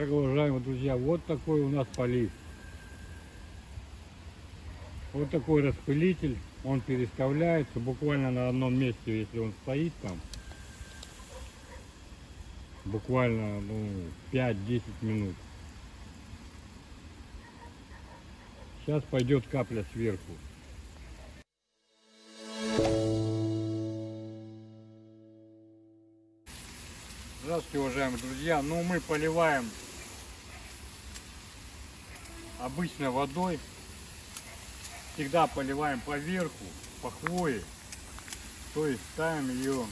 Так, уважаемые друзья, вот такой у нас полив. Вот такой распылитель. Он переставляется буквально на одном месте, если он стоит там. Буквально ну, 5-10 минут. Сейчас пойдет капля сверху. Здравствуйте, уважаемые друзья. Ну, мы поливаем обычной водой. Всегда поливаем по верху, по хвое. То есть ставим ее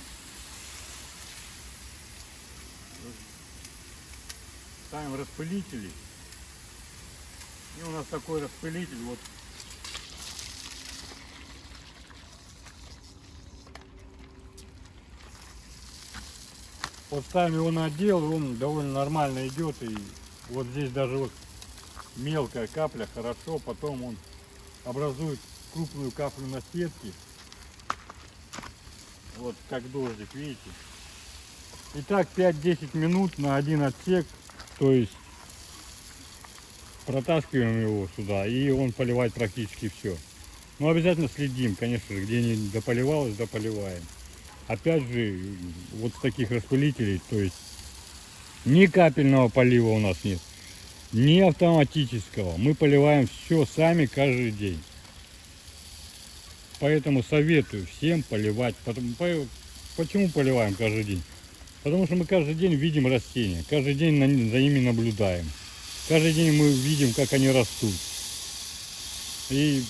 ставим распылители. И у нас такой распылитель вот Вот ставим его на отдел, он довольно нормально идет. И вот здесь даже вот мелкая капля хорошо, потом он образует крупную каплю на сетке. Вот как дождик, видите. И так 5-10 минут на один отсек, то есть протаскиваем его сюда, и он поливает практически все. Но обязательно следим, конечно же, где не дополивалось, дополиваем опять же, вот таких распылителей, то есть ни капельного полива у нас нет, ни автоматического. Мы поливаем все сами каждый день. Поэтому советую всем поливать. Почему поливаем каждый день? Потому что мы каждый день видим растения, каждый день за ними наблюдаем. Каждый день мы видим, как они растут. И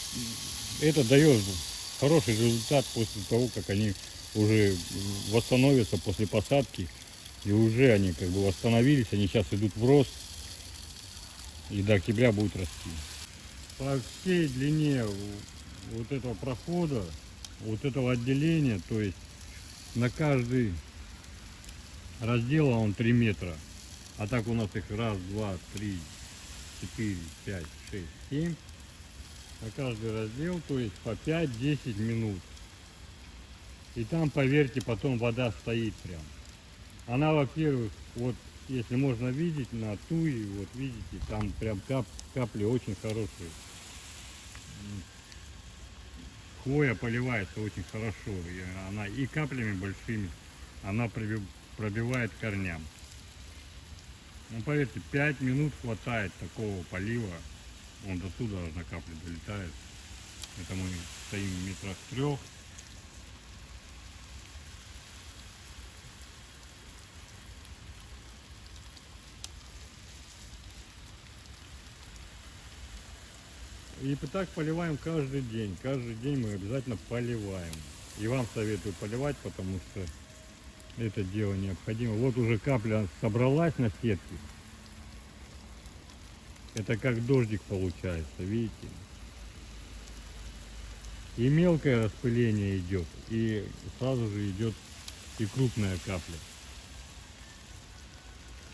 это дает хороший результат после того, как они уже восстановятся после посадки. И уже они как бы восстановились, они сейчас идут в рост. И до октября будут расти. По всей длине вот этого прохода, вот этого отделения, то есть на каждый раздел он 3 метра. А так у нас их раз, два, три, четыре, пять, шесть, семь. На каждый раздел, то есть по 5-10 минут. И там, поверьте, потом вода стоит прям. Она, во-первых, вот если можно видеть на туе, вот видите, там прям кап, капли очень хорошие. Хвоя поливается очень хорошо. И она и каплями большими она пробивает корням. Ну, поверьте, 5 минут хватает такого полива. Он до туда на капли долетает. Это мы стоим в метрах трех. И так поливаем каждый день. Каждый день мы обязательно поливаем. И вам советую поливать, потому что это дело необходимо. Вот уже капля собралась на сетке. Это как дождик получается, видите? И мелкое распыление идет, и сразу же идет и крупная капля.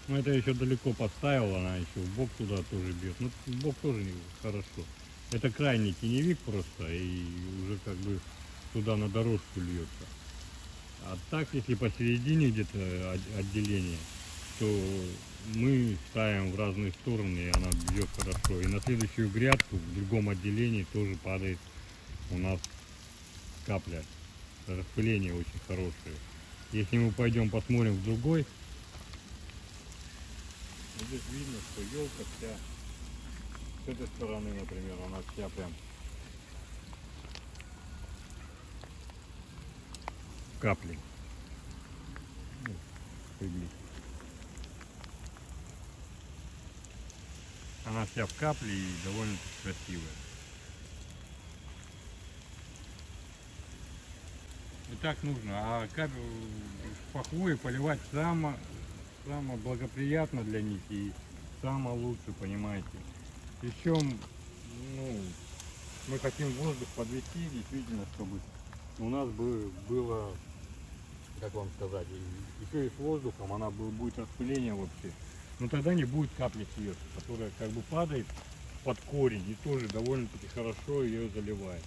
Но это еще далеко поставила, она еще в бок туда тоже бьет. Ну, в бок тоже хорошо. Это крайний теневик просто, и уже как бы туда на дорожку льется. А так, если посередине где-то отделение, то мы ставим в разные стороны, и она бьет хорошо. И на следующую грядку в другом отделении тоже падает у нас капля. Распыление очень хорошее. Если мы пойдем посмотрим в другой, здесь видно, что елка вся с этой стороны, например, она вся прям капли. Ну, Она вся в капле и довольно красивая. И так нужно. А капель пахвой поливать само, само благоприятно для них и самое лучше, понимаете. Еще ну, мы хотим воздух подвести, действительно, чтобы у нас бы было, как вам сказать, еще и с воздухом, она будет распыление вообще. Но тогда не будет капли сверху, которая как бы падает под корень и тоже довольно-таки хорошо ее заливает.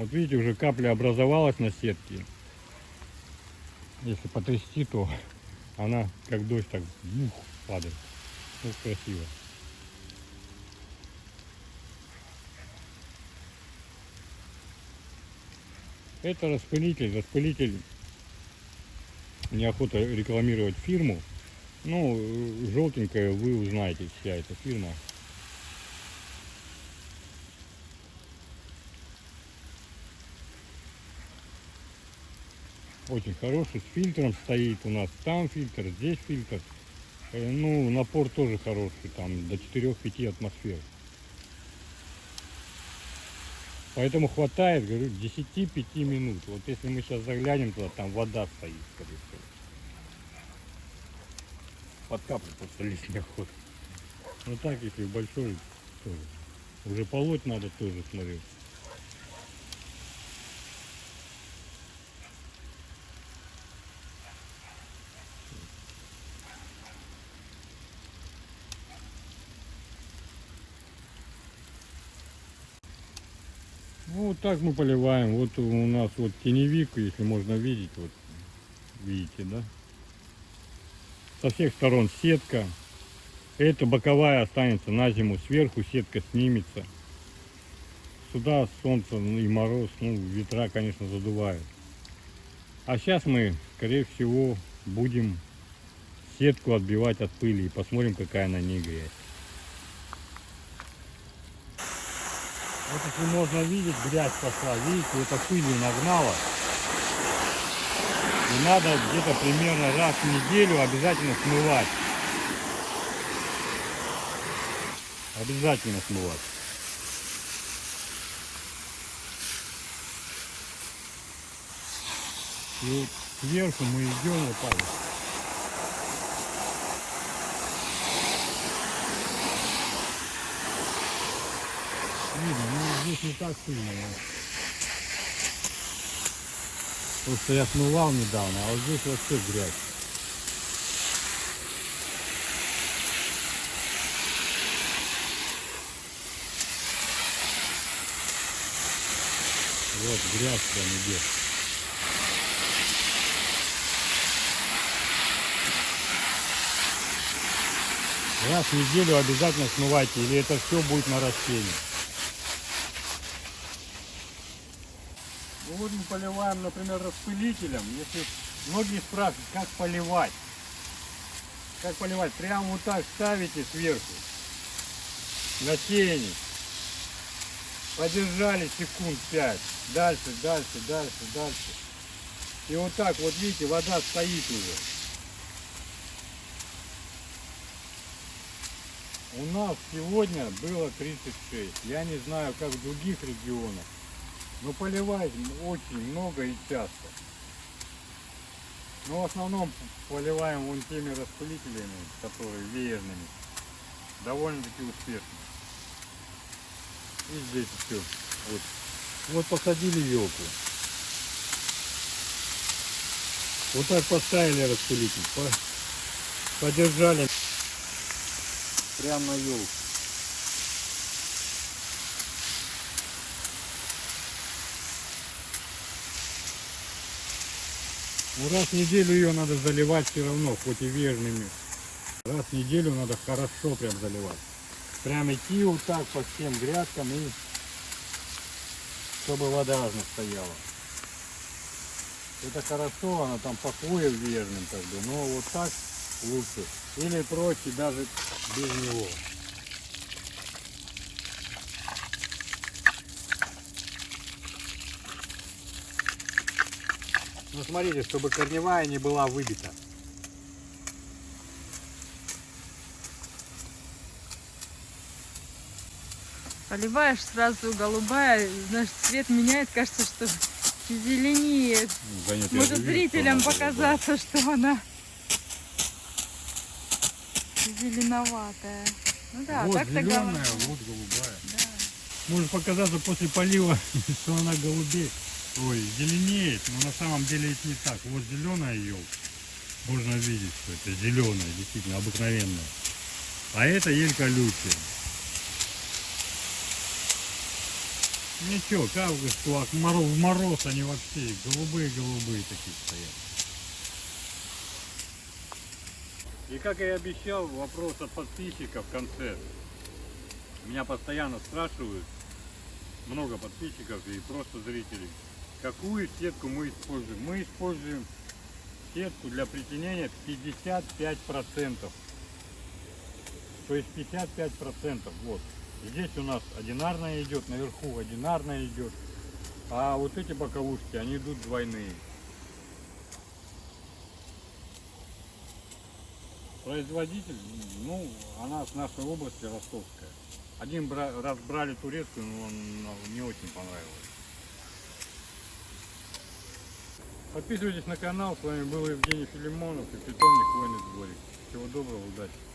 Вот видите, уже капля образовалась на сетке. Если потрясти, то она как дождь так бух, падает. Ну, красиво. Это распылитель. Распылитель неохота рекламировать фирму. Ну, желтенькая вы узнаете, вся эта фирма. Очень хороший, с фильтром стоит у нас. Там фильтр, здесь фильтр. Э, Ну, напор тоже хороший, там до 4-5 атмосфер. Поэтому хватает, говорю, 10-5 минут. Вот если мы сейчас заглянем туда, там вода стоит, скорее всего. Под каплю просто лезть неохота. Ну так, если большой, тоже. Уже полоть надо тоже, смотрю. Ну, вот так мы поливаем. Вот у нас вот теневик, если можно видеть, вот видите, да? Со всех сторон сетка. Эта боковая останется на зиму. Сверху сетка снимется. Сюда солнце и мороз, ну, ветра, конечно, задувают. А сейчас мы, скорее всего, будем сетку отбивать от пыли и посмотрим, какая на ней грязь. Вот если можно видеть, грязь пошла, видите, это пыли нагнала. И надо где-то примерно раз в неделю обязательно смывать. Обязательно смывать. И вот сверху мы идем вот так вот. Видно, ну здесь не так сильно. но- что я смывал недавно, а вот здесь вообще грязь. Вот грязь прям идет. Раз в неделю обязательно смывайте, или это все будет на растении. Ну вот мы поливаем, например, распылителем. Если многие спрашивают, как поливать. Как поливать? Прямо вот так ставите сверху. На тени. Подержали секунд 5. Дальше, дальше, дальше, дальше. И вот так, вот видите, вода стоит уже. У нас сегодня было 36. Я не знаю, как в других регионах. Но поливать очень много и часто. Но в основном поливаем вон теми распылителями, которые веерными. Довольно-таки успешно. И здесь все. Вот. вот посадили елку. Вот так поставили распылитель. по- Подержали прямо на елку. Ну, раз в неделю ее надо заливать все равно, хоть и верными. Раз в неделю надо хорошо прям заливать. Прям идти вот так по всем грядкам и чтобы вода ровно стояла. Это хорошо, она там по хвое верным как бы, но вот так лучше. Или проще даже без него. Ну смотрите, чтобы корневая не была выбита. Поливаешь сразу голубая, знаешь, цвет меняет, кажется, что зеленеет. Да нет, Может же вижу, зрителям что она голубая. показаться, что она зеленоватая. Ну да, вот так-то зеленая, голубая. вот голубая. Да. Может показаться после полива, что она голубеет. Ой, зеленеет, но на самом деле это не так. Вот зеленая елка. Можно видеть, что это зеленая, действительно обыкновенная. А это елька лютия. Ничего, как вы что, а мороз, в мороз они вообще голубые-голубые такие стоят. И как я и обещал, вопрос от подписчиков в конце. Меня постоянно спрашивают, много подписчиков и просто зрителей, какую сетку мы используем. Мы используем сетку для притенения 55%. То есть 55%. Вот. Здесь у нас одинарная идет, наверху одинарная идет. А вот эти боковушки, они идут двойные. Производитель, ну, она с нашей области ростовская. Один раз брали турецкую, но он не очень понравилось. Подписывайтесь на канал, с вами был Евгений Филимонов и питомник Хвойный дворик. Всего доброго, удачи!